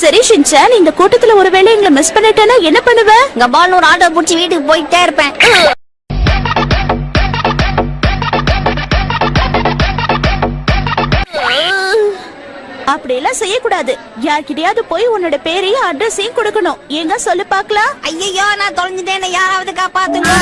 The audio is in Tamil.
சரி ஷின்சான் இந்த கூட்டத்துல ஒருவேளை எங்களை மிஸ் பண்ணிட்டேன்னா என்ன பண்ணுவ? இங்க பால் ஒரு ஆட்டோ புடிச்சு வீட்டுக்கு போயிட்டே இருப்பேன். அப்படியெல்லாம் செய்யக்கூடாது. யார்கிட்டயாவது போய் உன்னோட பேரையும் அட்ரஸையும் கொடுக்கணும். எங்க சொல்லு பாக்கலாம் ஐயோ நான் தொலைஞ்சிட்டேன். யாராவது காப்பாத்துங்க.